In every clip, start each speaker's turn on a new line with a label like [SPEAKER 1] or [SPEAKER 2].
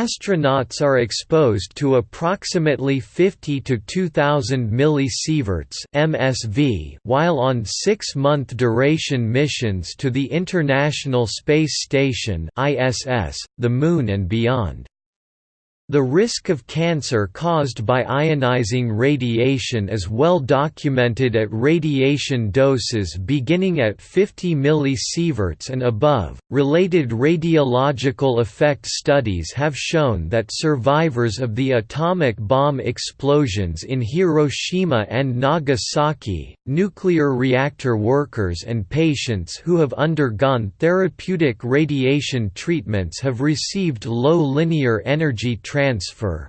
[SPEAKER 1] Astronauts are exposed to approximately 50 to 2000 millisieverts (MSV) while on 6-month duration missions to the International Space Station (ISS), the Moon and beyond. The risk of cancer caused by ionizing radiation is well documented at radiation doses beginning at 50 millisieverts and above. Related radiological effect studies have shown that survivors of the atomic bomb explosions in Hiroshima and Nagasaki, nuclear reactor workers, and patients who have undergone therapeutic radiation treatments have received low linear energy transfer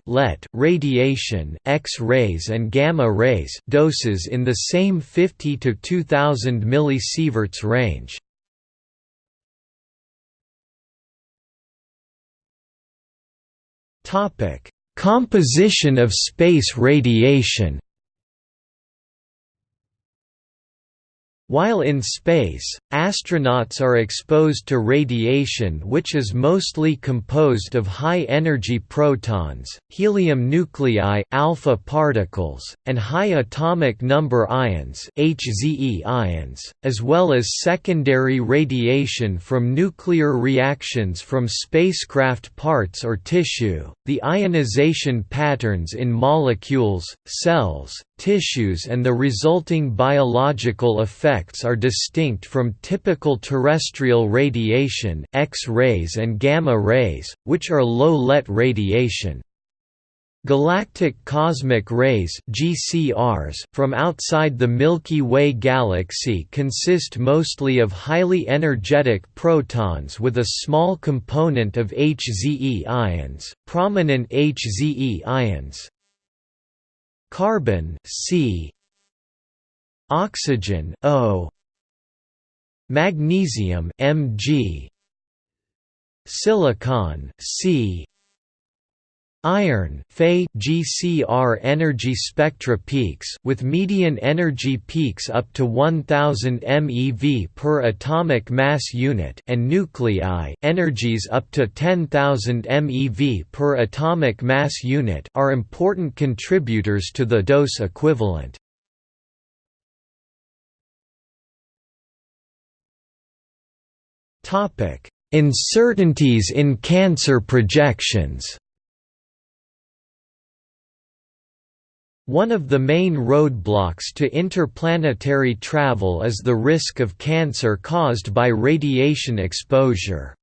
[SPEAKER 1] (LET) radiation, X-rays and gamma rays doses in the same 50 to 2000 millisieverts range. Topic: Composition of space radiation. While in space, astronauts are exposed to radiation which is mostly composed of high-energy protons, helium nuclei, alpha particles, and high atomic number ions, HZE ions, as well as secondary radiation from nuclear reactions from spacecraft parts or tissue. The ionization patterns in molecules, cells, tissues and the resulting biological effects are distinct from typical terrestrial radiation X-rays and gamma rays, which are low-LET radiation. Galactic cosmic rays GCRs from outside the Milky Way galaxy consist mostly of highly energetic protons with a small component of HZE ions, prominent HZE ions, Carbon C Oxygen O Magnesium Mg Silicon C Iron GCR energy spectra peaks with median energy peaks up to 1000 MeV per atomic mass unit and nuclei energies up to 10000 MeV per atomic mass unit are important contributors to the dose equivalent. Topic: Uncertainties in cancer projections. One of the main roadblocks to interplanetary travel is the risk of cancer caused by radiation exposure.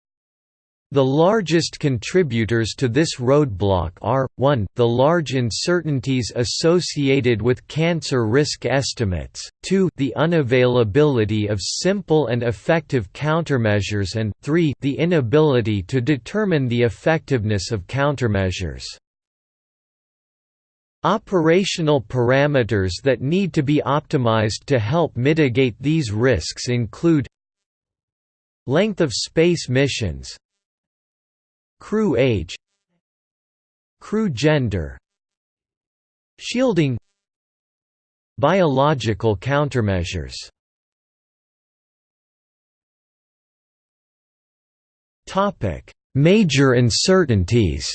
[SPEAKER 1] The largest contributors to this roadblock are, 1 the large uncertainties associated with cancer risk estimates, 2 the unavailability of simple and effective countermeasures and 3 the inability to determine the effectiveness of countermeasures. Operational parameters that need to be optimized to help mitigate these risks include Length of space missions Crew age Crew gender Shielding Biological countermeasures. Major uncertainties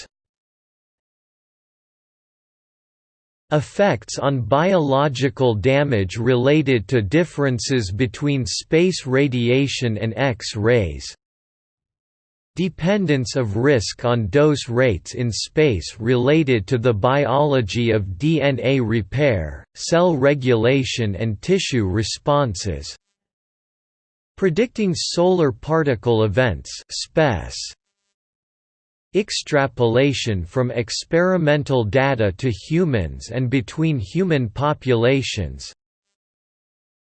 [SPEAKER 1] Effects on biological damage related to differences between space radiation and X-rays. Dependence of risk on dose rates in space related to the biology of DNA repair, cell regulation and tissue responses. Predicting solar particle events SPECE, Extrapolation from experimental data to humans and between human populations.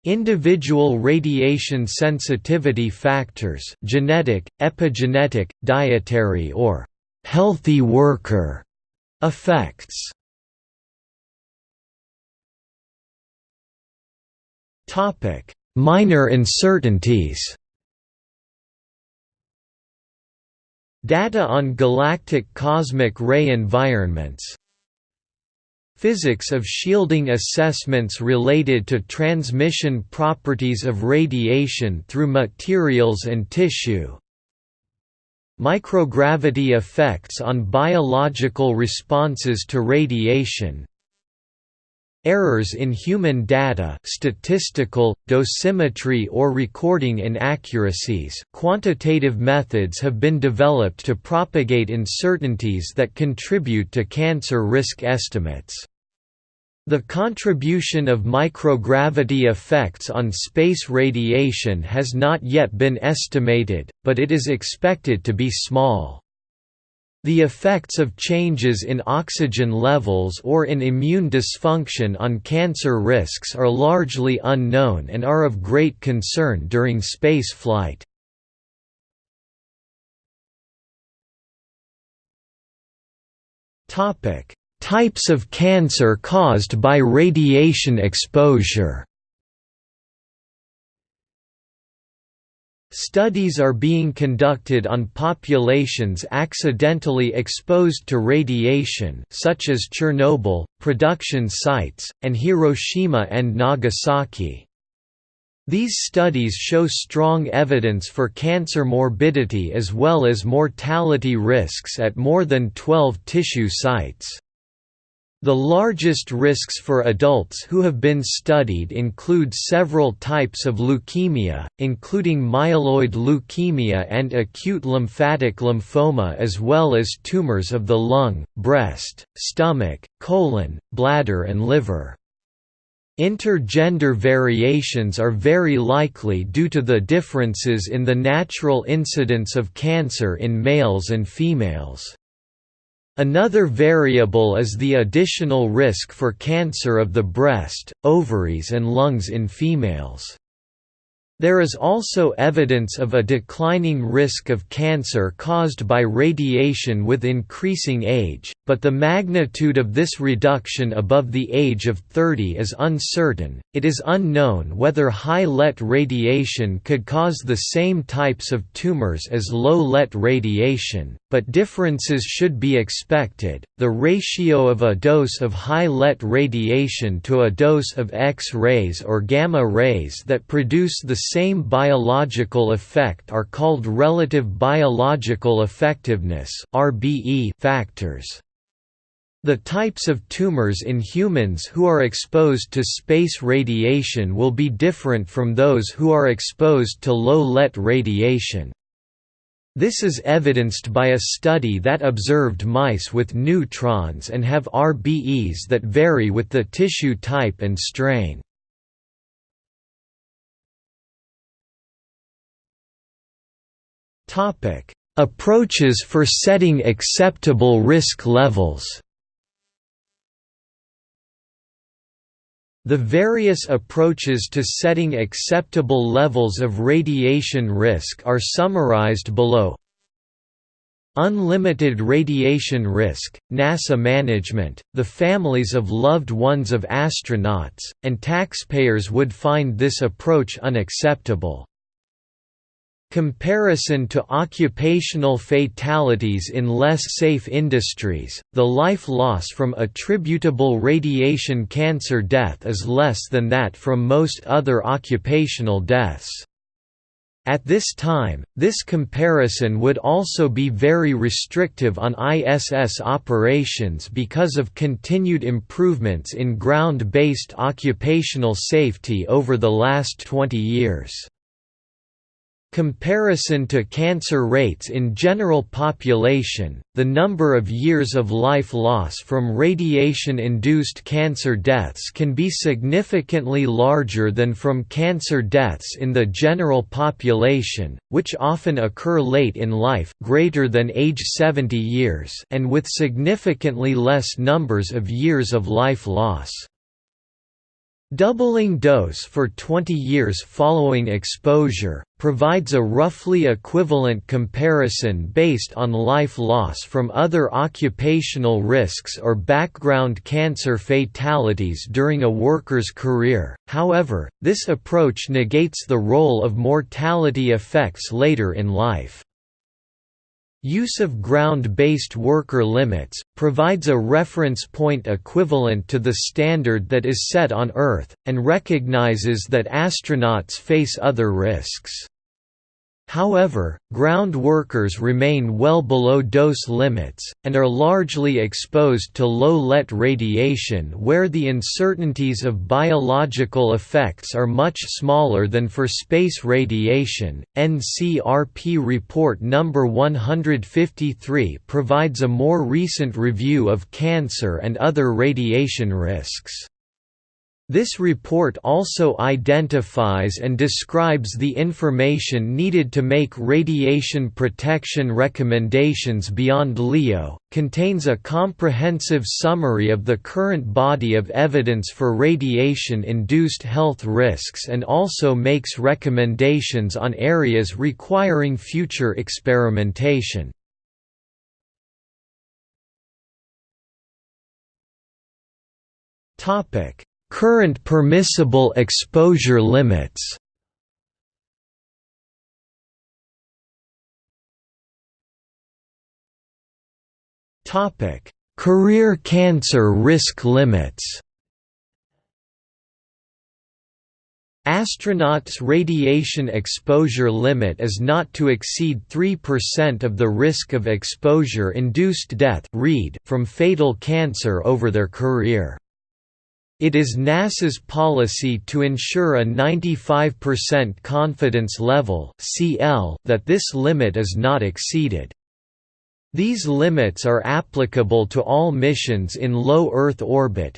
[SPEAKER 1] Individual radiation sensitivity factors genetic, epigenetic, dietary or «healthy worker» effects. Minor uncertainties Data on galactic cosmic ray environments. Physics of shielding assessments related to transmission properties of radiation through materials and tissue. Microgravity effects on biological responses to radiation Errors in human data statistical, dosimetry or recording inaccuracies quantitative methods have been developed to propagate uncertainties that contribute to cancer risk estimates. The contribution of microgravity effects on space radiation has not yet been estimated, but it is expected to be small. The effects of changes in oxygen levels or in immune dysfunction on cancer risks are largely unknown and are of great concern during space flight. Types of cancer caused by radiation exposure Studies are being conducted on populations accidentally exposed to radiation such as Chernobyl, production sites, and Hiroshima and Nagasaki. These studies show strong evidence for cancer morbidity as well as mortality risks at more than 12 tissue sites. The largest risks for adults who have been studied include several types of leukemia, including myeloid leukemia and acute lymphatic lymphoma as well as tumors of the lung, breast, stomach, colon, bladder and liver. Intergender variations are very likely due to the differences in the natural incidence of cancer in males and females. Another variable is the additional risk for cancer of the breast, ovaries and lungs in females. There is also evidence of a declining risk of cancer caused by radiation with increasing age, but the magnitude of this reduction above the age of 30 is uncertain. It is unknown whether high LET radiation could cause the same types of tumors as low LET radiation, but differences should be expected. The ratio of a dose of high LET radiation to a dose of X rays or gamma rays that produce the same biological effect are called relative biological effectiveness (RBE) factors. The types of tumors in humans who are exposed to space radiation will be different from those who are exposed to low LET radiation. This is evidenced by a study that observed mice with neutrons and have RBEs that vary with the tissue type and strain. Approaches for setting acceptable risk levels. The various approaches to setting acceptable levels of radiation risk are summarized below. Unlimited radiation risk, NASA management, the families of loved ones of astronauts, and taxpayers would find this approach unacceptable. Comparison to occupational fatalities in less safe industries, the life loss from attributable radiation cancer death is less than that from most other occupational deaths. At this time, this comparison would also be very restrictive on ISS operations because of continued improvements in ground-based occupational safety over the last 20 years. Comparison to cancer rates in general population, the number of years of life loss from radiation-induced cancer deaths can be significantly larger than from cancer deaths in the general population, which often occur late in life greater than age 70 years and with significantly less numbers of years of life loss. Doubling dose for 20 years following exposure, provides a roughly equivalent comparison based on life loss from other occupational risks or background cancer fatalities during a worker's career, however, this approach negates the role of mortality effects later in life. Use of ground-based worker limits, provides a reference point equivalent to the standard that is set on Earth, and recognizes that astronauts face other risks. However, ground workers remain well below dose limits, and are largely exposed to low-LET radiation where the uncertainties of biological effects are much smaller than for space radiation. NCRP Report No. 153 provides a more recent review of cancer and other radiation risks. This report also identifies and describes the information needed to make radiation protection recommendations beyond LEO, contains a comprehensive summary of the current body of evidence for radiation-induced health risks and also makes recommendations on areas requiring future experimentation. Topic Current permissible exposure limits Career cancer risk limits Astronauts' radiation exposure limit is not to exceed 3% of the risk of exposure-induced death from fatal cancer over their career. It is NASA's policy to ensure a 95% confidence level that this limit is not exceeded. These limits are applicable to all missions in low Earth orbit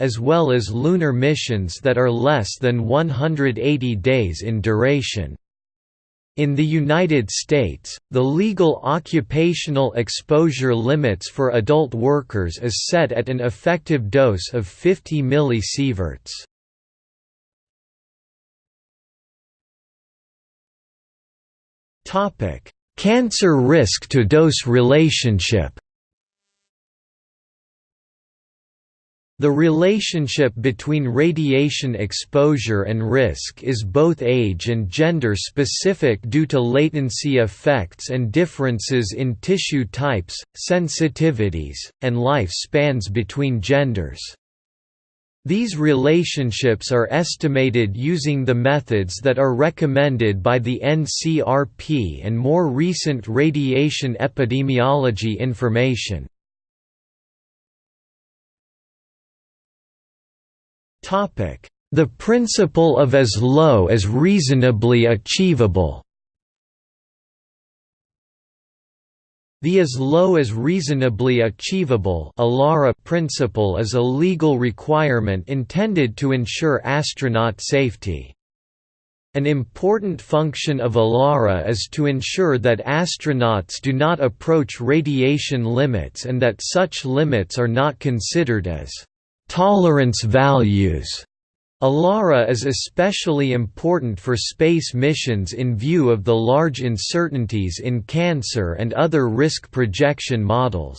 [SPEAKER 1] as well as lunar missions that are less than 180 days in duration. In the United States, the legal occupational exposure limits for adult workers is set at an effective dose of 50 millisieverts. Cancer risk to dose relationship The relationship between radiation exposure and risk is both age and gender specific due to latency effects and differences in tissue types, sensitivities, and life spans between genders. These relationships are estimated using the methods that are recommended by the NCRP and more recent radiation epidemiology information. The principle of as low as reasonably achievable The as low as reasonably achievable principle is a legal requirement intended to ensure astronaut safety. An important function of ALARA is to ensure that astronauts do not approach radiation limits and that such limits are not considered as Tolerance values ALARA is especially important for space missions in view of the large uncertainties in cancer and other risk projection models.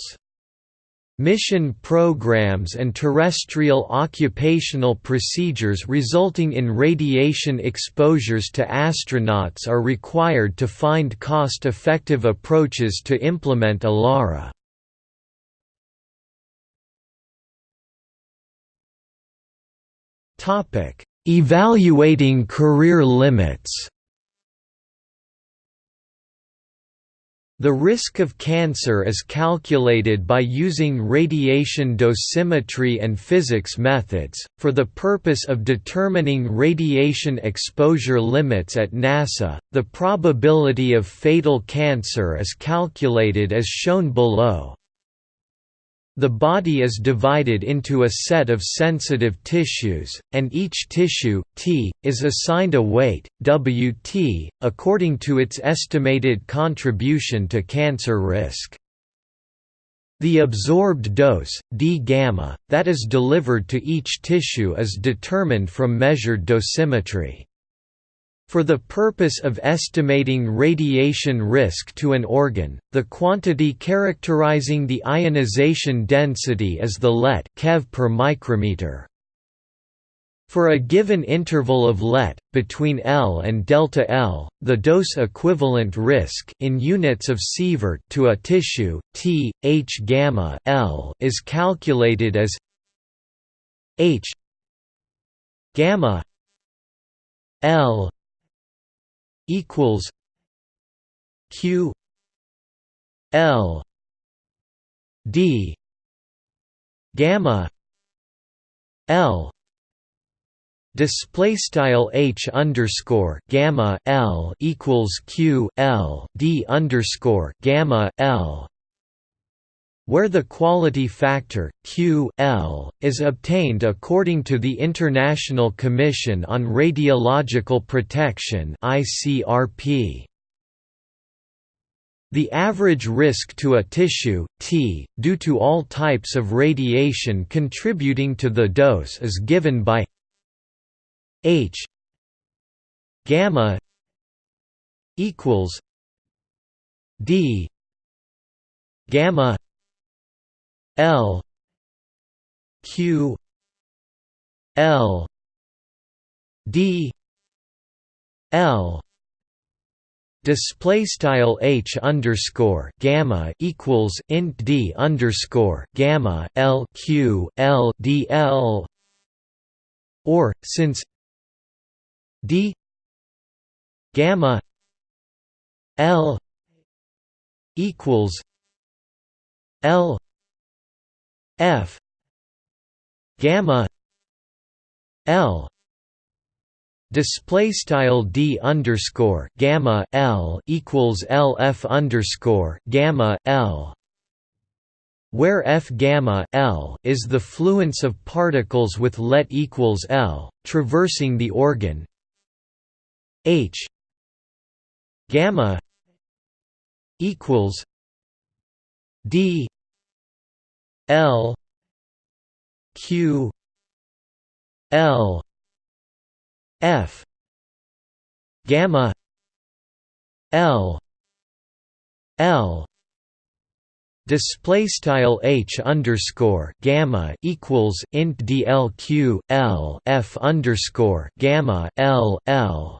[SPEAKER 1] Mission programs and terrestrial occupational procedures resulting in radiation exposures to astronauts are required to find cost-effective approaches to implement ALARA. Evaluating career limits. The risk of cancer is calculated by using radiation dosimetry and physics methods, for the purpose of determining radiation exposure limits at NASA. The probability of fatal cancer is calculated as shown below. The body is divided into a set of sensitive tissues, and each tissue, T, is assigned a weight, Wt, according to its estimated contribution to cancer risk. The absorbed dose, d-gamma, that is delivered to each tissue is determined from measured dosimetry. For the purpose of estimating radiation risk to an organ, the quantity characterizing the ionization density is the LET keV per micrometer. For a given interval of LET between L and delta L, the dose equivalent risk in units of sievert to a tissue T H gamma L is calculated as H gamma L equals q l d gamma l display style h underscore gamma l equals q l d underscore gamma l where the quality factor q l is obtained according to the International Commission on Radiological Protection ICRP the average risk to a tissue, T, due to all types of radiation contributing to the dose is given by H gamma equals D gamma L Q L D L display style h underscore gamma equals int d underscore gamma l q l d l or since d gamma l equals l f gamma l display style d underscore gamma l equals l f underscore gamma l where f gamma l is the fluence of particles with let equals l traversing the organ. H gamma equals d l q l F gamma L L display style h underscore gamma equals int dlq l f underscore gamma l l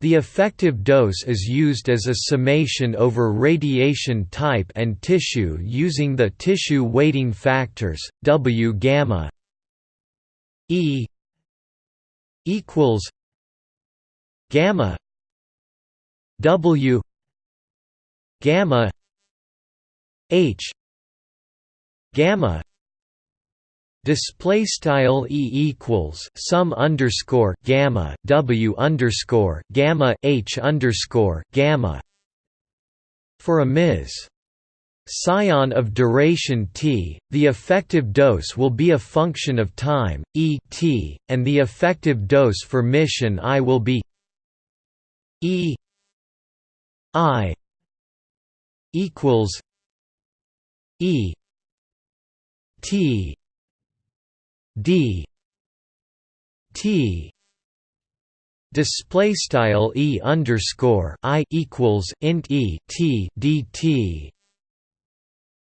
[SPEAKER 1] the effective dose is used as a summation over radiation type and tissue using the tissue weighting factors W gamma E equals gamma W gamma H gamma display style e equals sum underscore gamma w underscore gamma h underscore gamma for a ms Psion of duration t, the effective dose will be a function of time, e t, and the effective dose for mission i will be e i equals e t d. T. Display style e underscore i equals int e t dt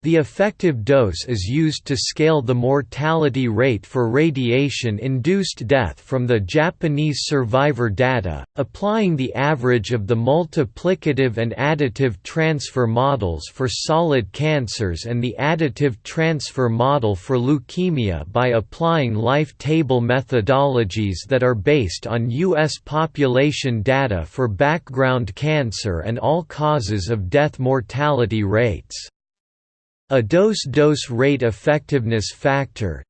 [SPEAKER 1] the effective dose is used to scale the mortality rate for radiation-induced death from the Japanese survivor data, applying the average of the multiplicative and additive transfer models for solid cancers and the additive transfer model for leukemia by applying life table methodologies that are based on U.S. population data for background cancer and all causes of death mortality rates. A dose-dose rate effectiveness factor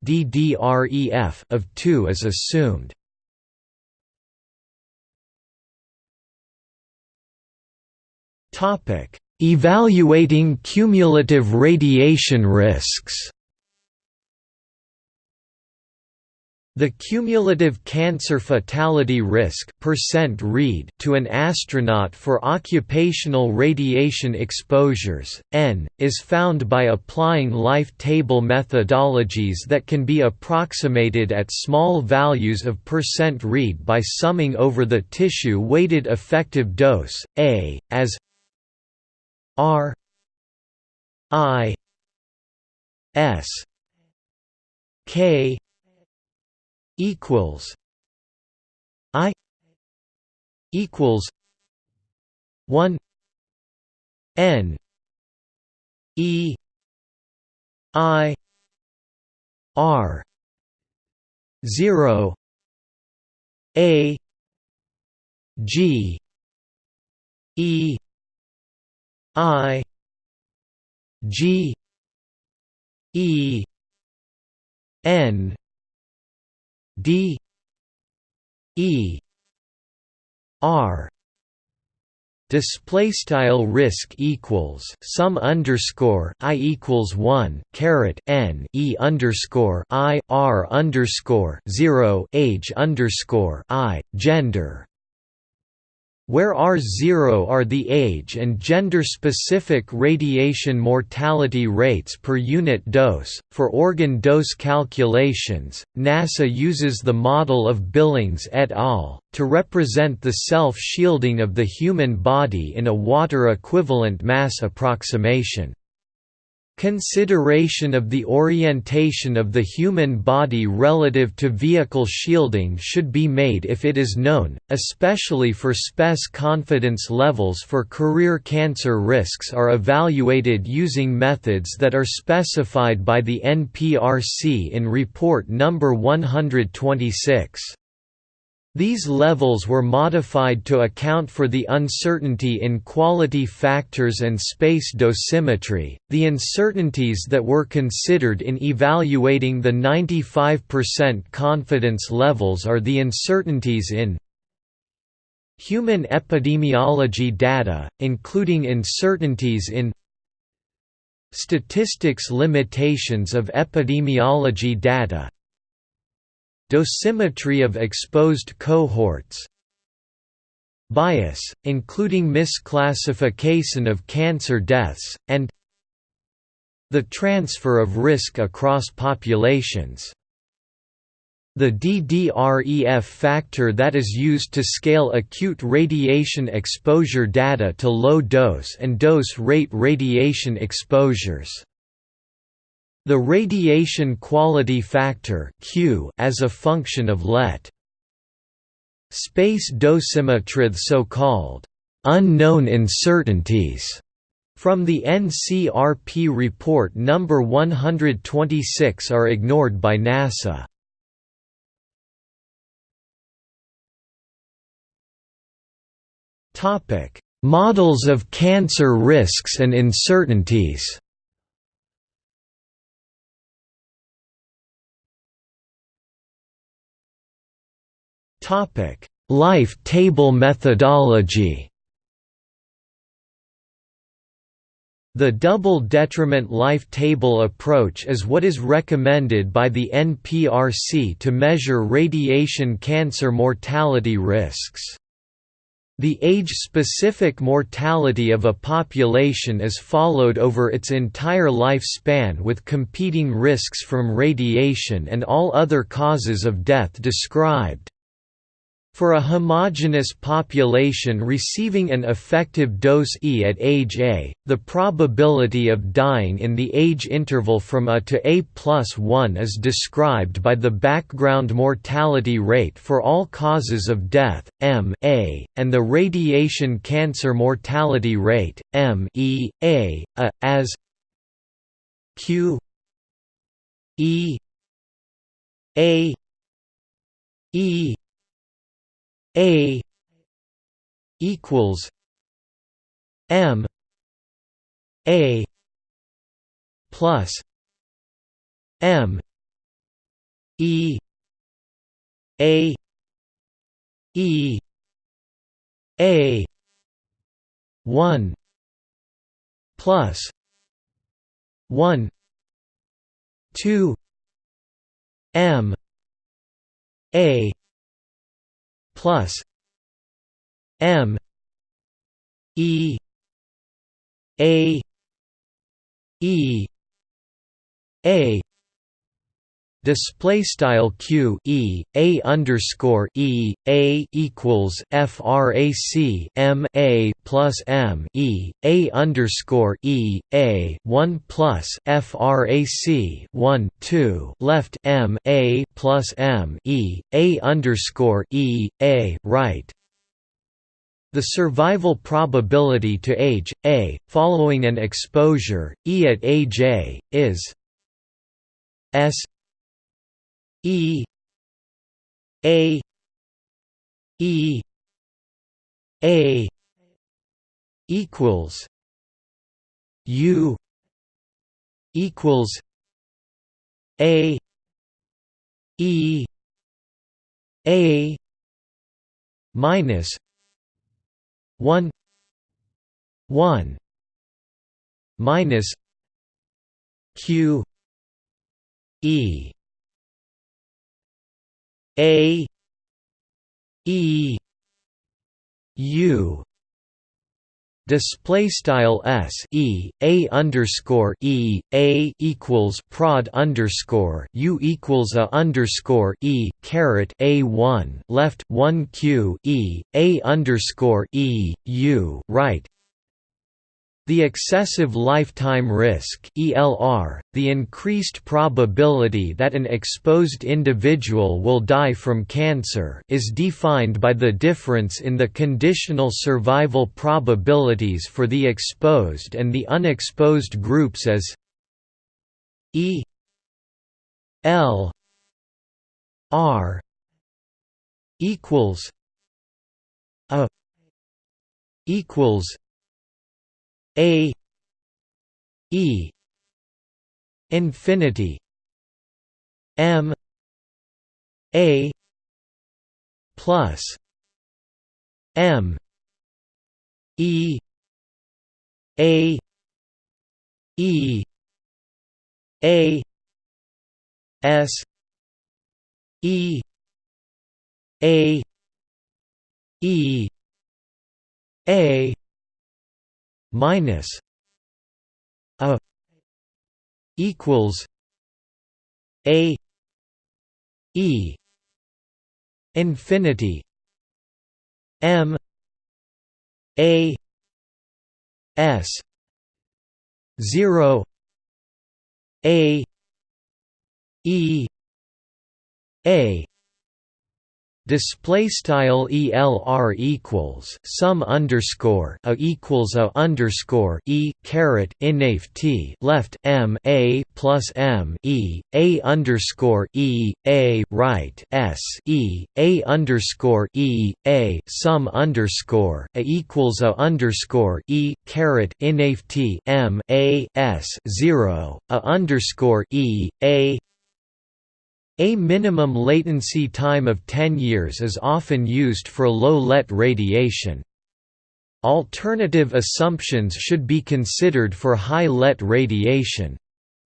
[SPEAKER 1] of 2 is assumed. Evaluating cumulative radiation risks The cumulative cancer fatality risk percent REID to an astronaut for occupational radiation exposures, N, is found by applying life table methodologies that can be approximated at small values of percent REID by summing over the tissue-weighted effective dose, A, as R I S K equals I equals one N E I R zero A G E I G E N D E R. Display style risk equals sum underscore i equals 1 caret n e underscore i r underscore 0 age underscore i gender where R0 are the age and gender-specific radiation mortality rates per unit dose. For organ dose calculations, NASA uses the model of Billings et al. to represent the self-shielding of the human body in a water equivalent mass approximation. Consideration of the orientation of the human body relative to vehicle shielding should be made if it is known, especially for SPES confidence levels for career cancer risks are evaluated using methods that are specified by the NCRP in Report No. 126. These levels were modified to account for the uncertainty in quality factors and space dosimetry. The uncertainties that were considered in evaluating the 95% confidence levels are the uncertainties in human epidemiology data, including uncertainties in statistics limitations of epidemiology data, Dosimetry of exposed cohorts Bias, including misclassification of cancer deaths, and the transfer of risk across populations. The DDREF factor that is used to scale acute radiation exposure data to low dose and dose rate radiation exposures. The radiation quality factor Q as a function of LET. Space dosimetry so-called unknown uncertainties from the NCRP report number 126 are ignored by NASA. Topic: Models of cancer risks and uncertainties. Topic: Life table methodology. The double detriment life table approach is what is recommended by the NCRP to measure radiation cancer mortality risks. The age-specific mortality of a population is followed over its entire lifespan with competing risks from radiation and all other causes of death described. For a homogeneous population receiving an effective dose E at age A, the probability of dying in the age interval from A to A plus 1 is described by the background mortality rate for all causes of death, M A, and the radiation cancer mortality rate, M E A, A, as Q E A E a equals M A plus M E A E A one plus one two M A plus M E A E A display style q e a underscore e a equals frac m a plus m e a underscore e a one plus frac one two left m a plus m e a underscore e a right. The survival probability to age, A, following an exposure, E at A, is S E A E A equals U equals A E A minus one one minus Q E A E U display style s e a underscore e a equals prod underscore u equals a underscore e caret a one left one q e a underscore e u right the excessive lifetime risk (ELR), the increased probability that an exposed individual will die from cancer, is defined by the difference in the conditional survival probabilities for the exposed and the unexposed groups as E L R equals a equals a E infinity M A plus M E A E A S E A E A minus a equals a e infinity m a s 0 a e a display style elr equals sum underscore a equals a underscore e caret inaf t left m a plus m e a underscore e a right s e a underscore e a sum underscore a equals a underscore e caret inaf t m a s zero a underscore e a a minimum latency time of 10 years is often used for low-LET radiation. Alternative assumptions should be considered for high-LET radiation.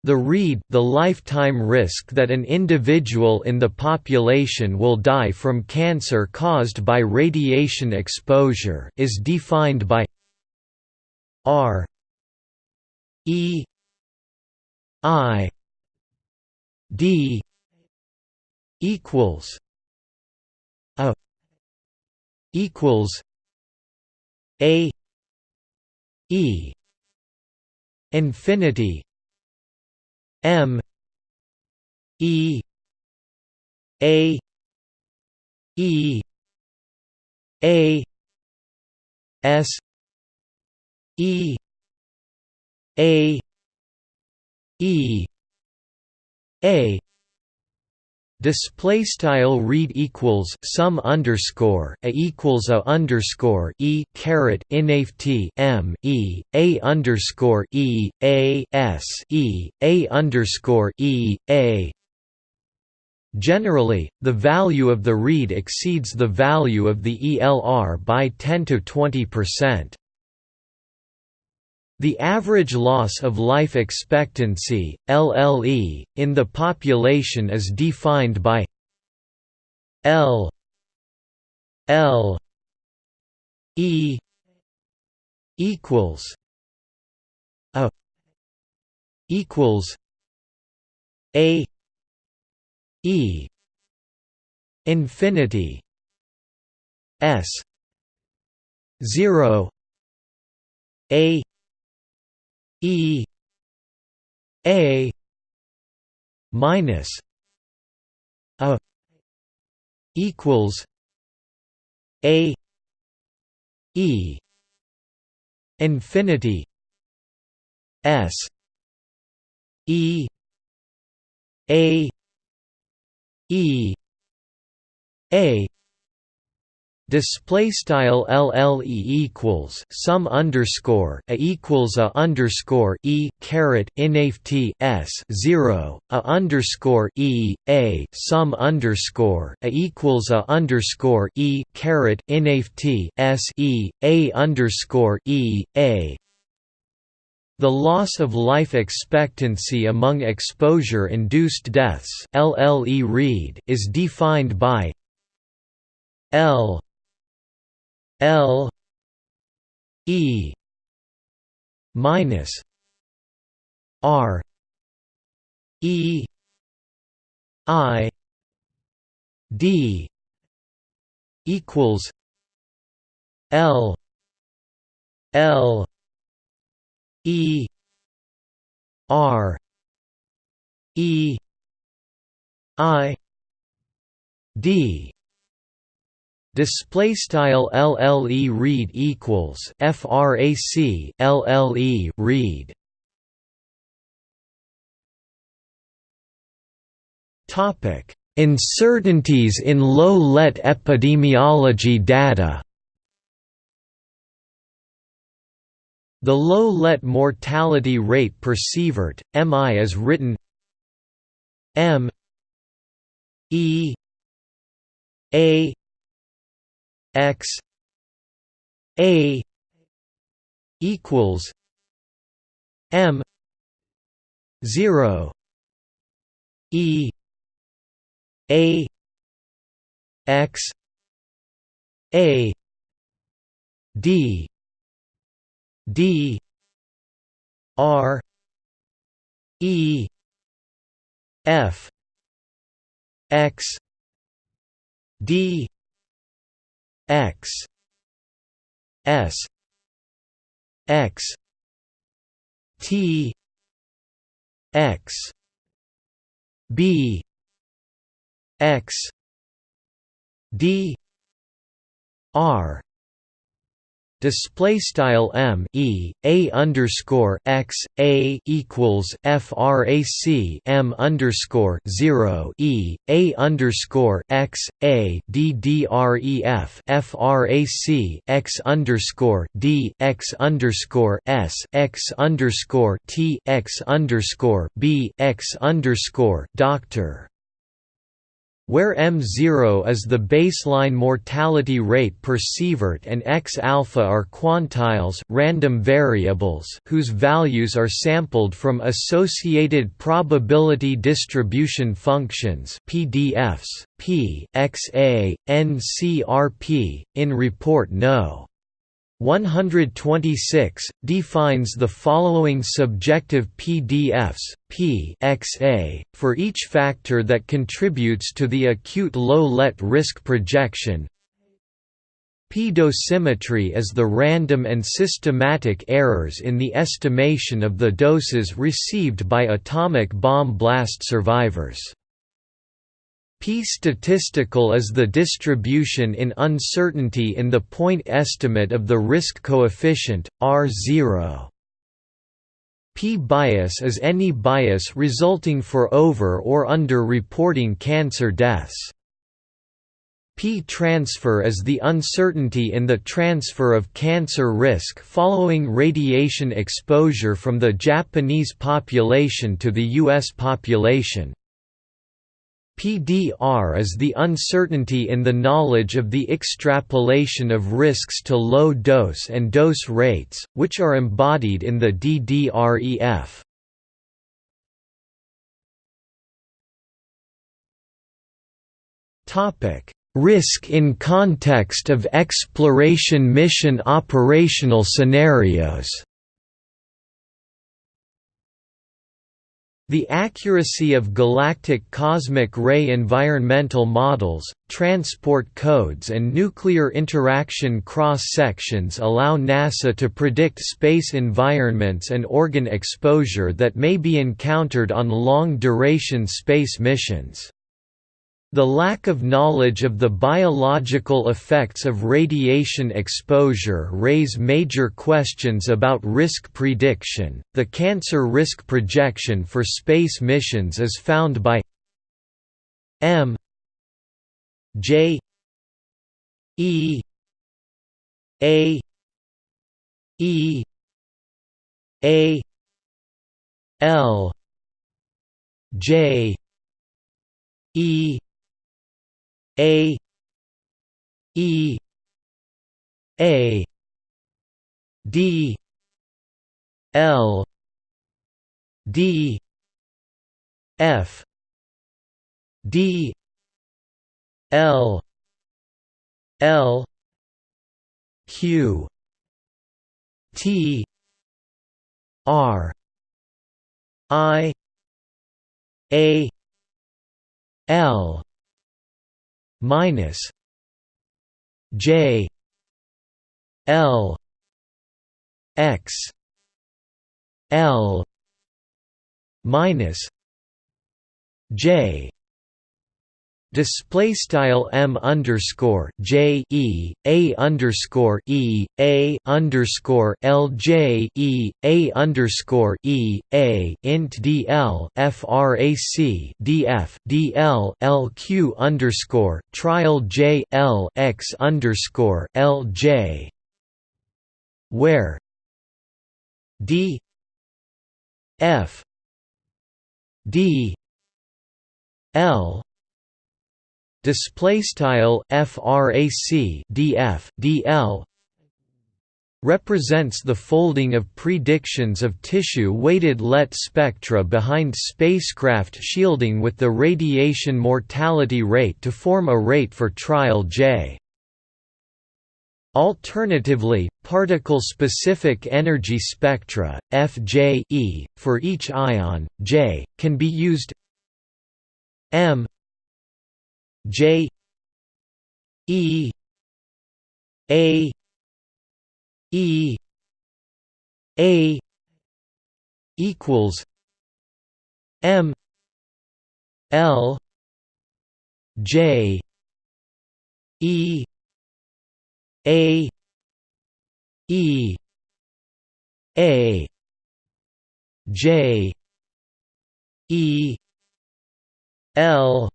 [SPEAKER 1] The REID the lifetime risk that an individual in the population will die from cancer caused by radiation exposure is defined by R E I D equals a equals a e infinity m e a e a s e a e a Display style REID equals sum underscore a equals a underscore e caret t m e a underscore e a s e a underscore e a. Generally, the value of the REID exceeds the value of the ELR by 10 to 20 percent. The average loss of life expectancy, LLE, in the population is defined by L L E equals a equals a E infinity S zero A E A minus a equals A E infinity S E A E A display style lle equals sum underscore a equals a underscore e caret inft s zero a underscore e a sum underscore a equals a underscore e caret inft s e a underscore e a. The loss of life expectancy among exposure-induced deaths LLE REID is defined by L L E minus R E I D equals L L E R E I D Display style LLE REID equals FRAC LLE REID Topic Uncertainties in low-LET epidemiology data. The low-LET mortality rate per sievert, MI is written M E A x a equals m 0 e a x a d d r e f x d x. S. X. T. X. B. X. D. R display style m e a underscore x a equals frac m underscore zero e a underscore x a d d r e f frac x underscore d x underscore s x underscore t x underscore b x underscore doctor where m0 is the baseline mortality rate per sievert and x-alpha are quantiles random variables whose values are sampled from associated probability distribution functions PDFs, p, x, a, n, c, r, p, in report no. 126 defines the following subjective PDFs P XA for each factor that contributes to the acute low-LET risk projection. P dosimetry is the random and systematic errors in the estimation of the doses received by atomic bomb blast survivors. P statistical is the distribution in uncertainty in the point estimate of the risk coefficient, R0. P bias is any bias resulting for over or under reporting cancer deaths. P transfer is the uncertainty in the transfer of cancer risk following radiation exposure from the Japanese population to the U.S. population. PDR is the uncertainty in the knowledge of the extrapolation of risks to low dose and dose rates, which are embodied in the DDREF. Risk in context of exploration mission operational scenarios The accuracy of galactic cosmic ray environmental models, transport codes and nuclear interaction cross-sections allow NASA to predict space environments and organ exposure that may be encountered on long-duration space missions. The lack of knowledge of the biological effects of radiation exposure raise major questions about risk prediction. The cancer risk projection for space missions is found by M J E A E A L J E A E A D L D F D L L Q T R I A L minus J L X L minus J display style m underscore j e a underscore e a underscore l j e a underscore e a int dl frac df dl lq underscore trial j l x underscore l j. Where d f d l display style frac df dl represents the folding of predictions of tissue-weighted LET spectra behind spacecraft shielding with the radiation mortality rate to form a rate for trial J. Alternatively, particle-specific energy spectra, FJ for each ion, J, can be used m J E A E A equals M L J E A E A J E L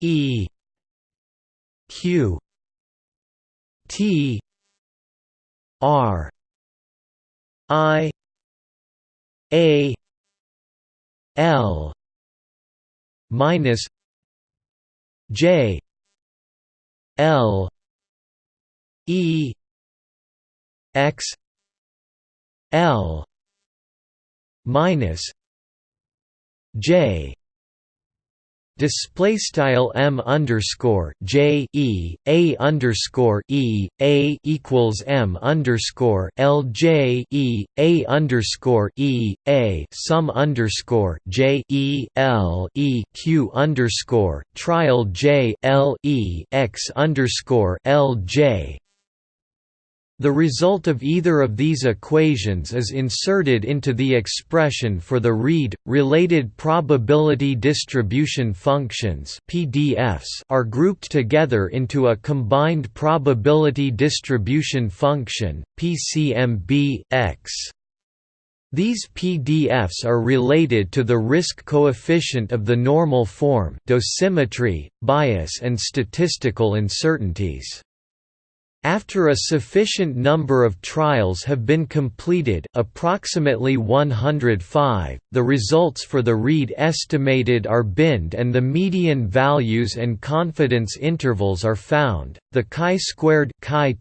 [SPEAKER 1] E Q T R I A L minus J L E X L minus J display style m underscore j e a underscore e a equals m underscore l j e a underscore e a sum underscore j e l e q underscore trial j l e x underscore l j the result of either of these equations is inserted into the expression for the REID. Related probability distribution functions (PDFs) are grouped together into a combined probability distribution function (PCMB-X). These PDFs are related to the risk coefficient of the normal form, dosimetry, bias and statistical uncertainties. After a sufficient number of trials have been completed approximately 105, the results for the REID estimated are binned and the median values and confidence intervals are found. The chi-squared chi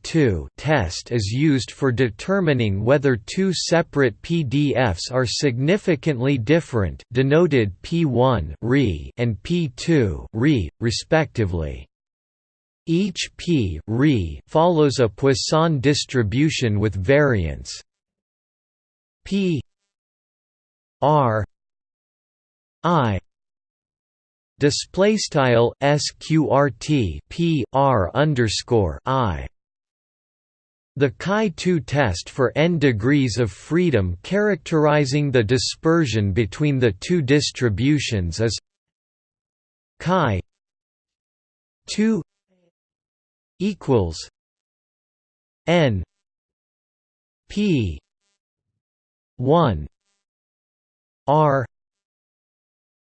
[SPEAKER 1] test is used for determining whether two separate PDFs are significantly different denoted P1 re and P2 re, respectively. Each p follows a Poisson distribution with variance p r i display style sqrt p r underscore i. The Chi-2 test for n degrees of freedom characterizing the dispersion between the two distributions is chi 2 equals N P one R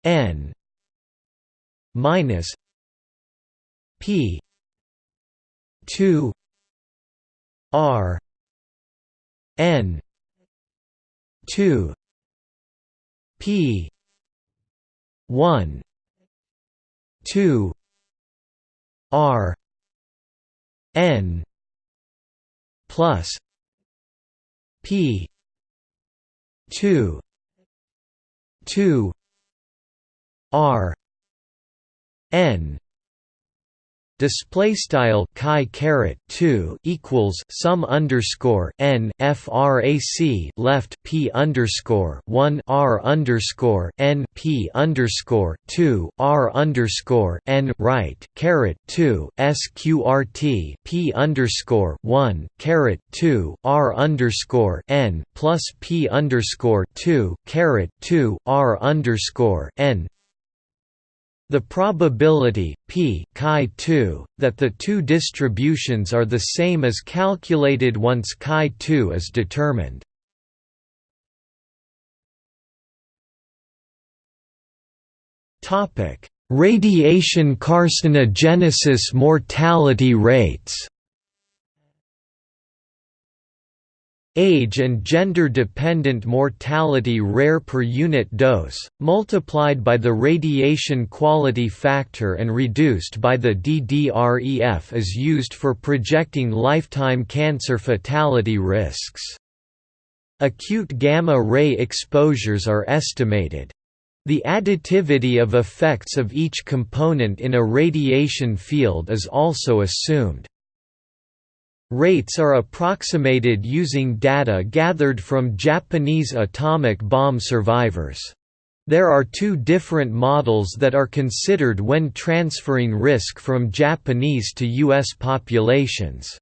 [SPEAKER 1] N minus P 2 R N 2 P 1 2 R N plus P two two R N display style chi caret 2 equals sum underscore n frac left p underscore 1 r underscore n p underscore 2 r underscore n right caret 2 sqrt p underscore 1 caret 2 r underscore n plus p underscore 2 caret 2 r underscore n the probability p chi2 that the two distributions are the same is calculated once chi2 is determined. Topic: Radiation carcinogenesis mortality rates. Age and gender-dependent mortality rare per unit dose, multiplied by the radiation quality factor and reduced by the DDREF is used for projecting lifetime cancer fatality risks. Acute gamma-ray exposures are estimated. The additivity of effects of each component in a radiation field is also assumed. Rates are approximated using data gathered from Japanese atomic bomb survivors. There are two different models that are considered when transferring risk from Japanese to U.S. populations.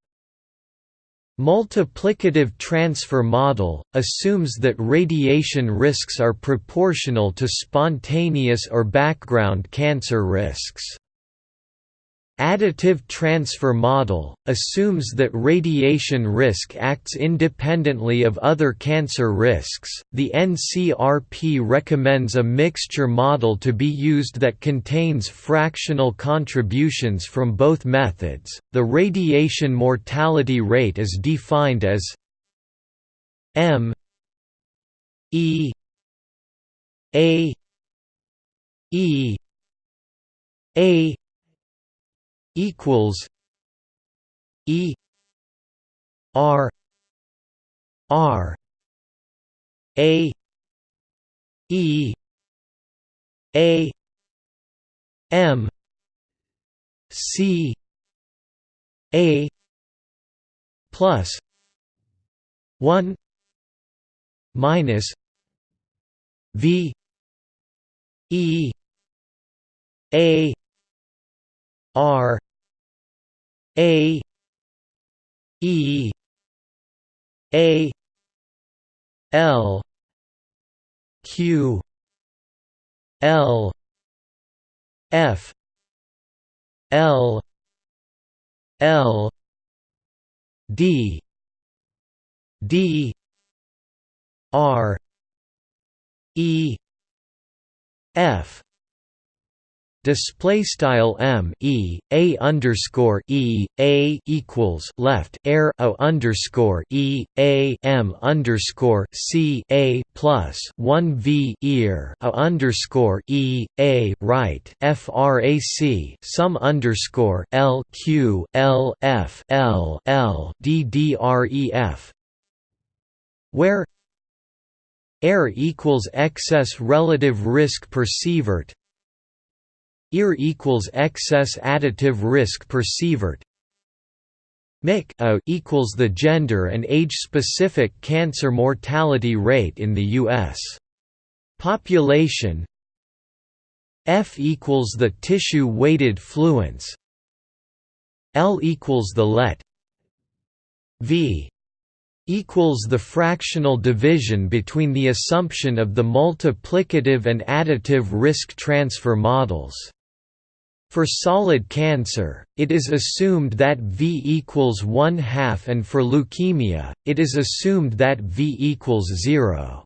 [SPEAKER 1] Multiplicative transfer model, assumes that radiation risks are proportional to spontaneous or background cancer risks. Additive transfer model, assumes that radiation risk acts independently of other cancer risks. The NCRP recommends a mixture model to be used that contains fractional contributions from both methods. The radiation mortality rate is defined as M E A E A equals E R R A E A M C A plus one minus V E A R A E A L Q L F L L D D R E F display style m e a underscore e a equals left air o underscore e a m underscore c a plus one v ear o underscore e a right frac sum underscore l q l f l l d d r e f where air equals excess relative risk per sievert EAR equals excess additive risk per sievert. MIC equals the gender and age-specific cancer mortality rate in the U.S. population. F equals the tissue-weighted fluence. L equals the LET. V equals the fractional division between the assumption of the multiplicative and additive risk transfer models. For solid cancer, it is assumed that V equals 1 half and for leukemia, it is assumed that V equals 0.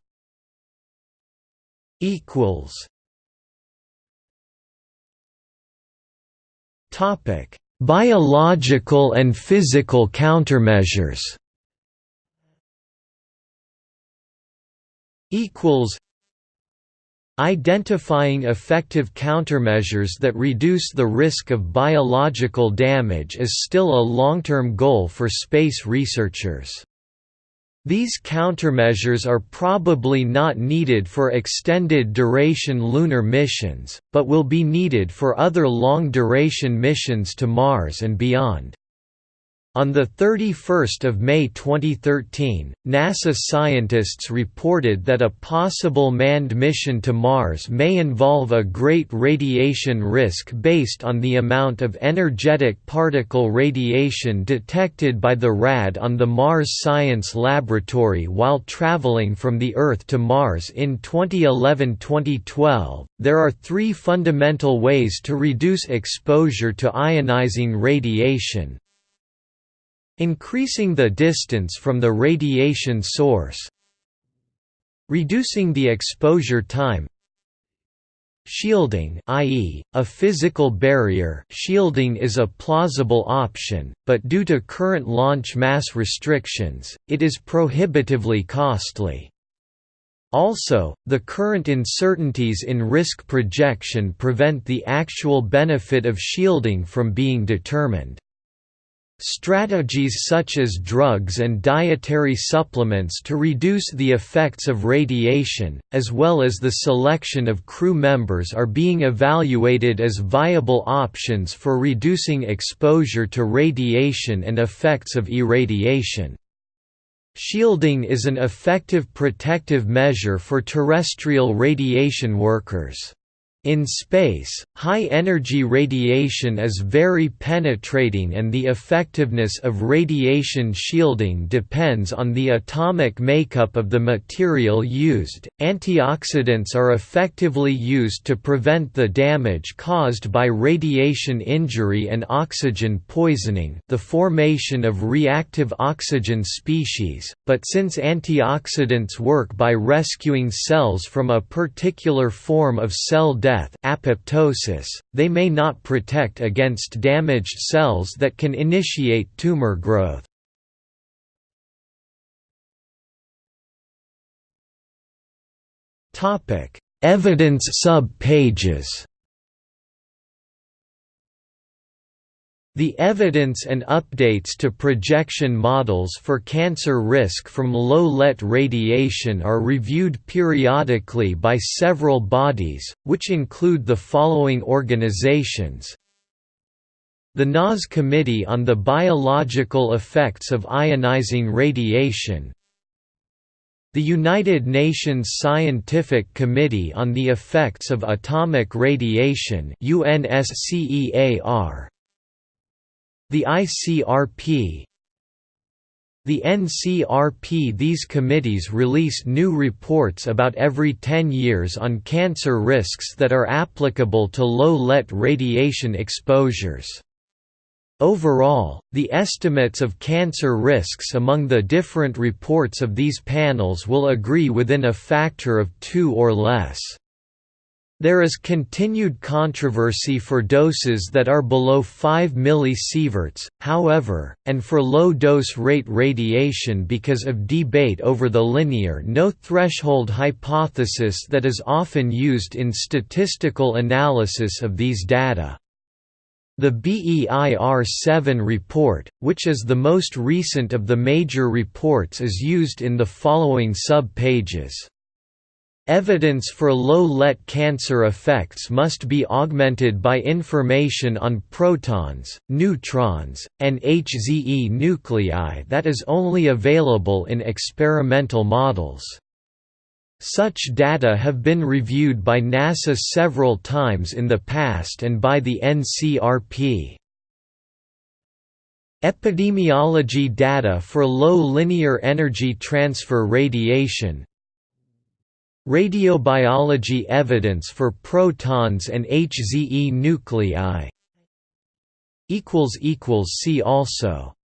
[SPEAKER 1] Topic. Biological and physical countermeasures. Equals Identifying effective countermeasures that reduce the risk of biological damage is still a long-term goal for space researchers. These countermeasures are probably not needed for extended duration lunar missions, but will be needed for other long-duration missions to Mars and beyond. On 31 May 2013, NASA scientists reported that a possible manned mission to Mars may involve a great radiation risk based on the amount of energetic particle radiation detected by the RAD on the Mars Science Laboratory while traveling from the Earth to Mars in 2011-2012. There are three fundamental ways to reduce exposure to ionizing radiation, Increasing the distance from the radiation source Reducing the exposure time Shielding i.e., a physical barrier shielding is a plausible option, but due to current launch mass restrictions, it is prohibitively costly. Also, the current uncertainties in risk projection prevent the actual benefit of shielding from being determined. Strategies such as drugs and dietary supplements to reduce the effects of radiation, as well as the selection of crew members are being evaluated as viable options for reducing exposure to radiation and effects of irradiation. Shielding is an effective protective measure for terrestrial radiation workers. In space, high-energy radiation is very penetrating and the effectiveness of radiation shielding depends on the atomic makeup of the material used. Antioxidants are effectively used to prevent the damage caused by radiation injury and oxygen poisoning, the formation of reactive oxygen species, but since antioxidants work by rescuing cells from a particular form of cell death death apoptosis, they may not protect against damaged cells that can initiate tumor growth. Evidence sub-pages The evidence and updates to projection models for cancer risk from low-LET radiation are reviewed periodically by several bodies, which include the following organizations. The NAS Committee on the Biological Effects of Ionizing Radiation. The United Nations Scientific Committee on the Effects of Atomic Radiation UNSCEAR the ICRP The NCRP These committees release new reports about every 10 years on cancer risks that are applicable to low-LET radiation exposures. Overall, the estimates of cancer risks among the different reports of these panels will agree within a factor of 2 or less. There is continued controversy for doses that are below 5 millisieverts, however, and for low-dose rate radiation because of debate over the linear no-threshold hypothesis that is often used in statistical analysis of these data. The BEIR-7 report, which is the most recent of the major reports is used in the following sub-pages. Evidence for low-LET cancer effects must be augmented by information on protons, neutrons, and HZE nuclei that is only available in experimental models. Such data have been reviewed by NASA several times in the past and by the NCRP. Epidemiology data for low linear energy transfer radiation Radiobiology evidence for protons and HZE nuclei See also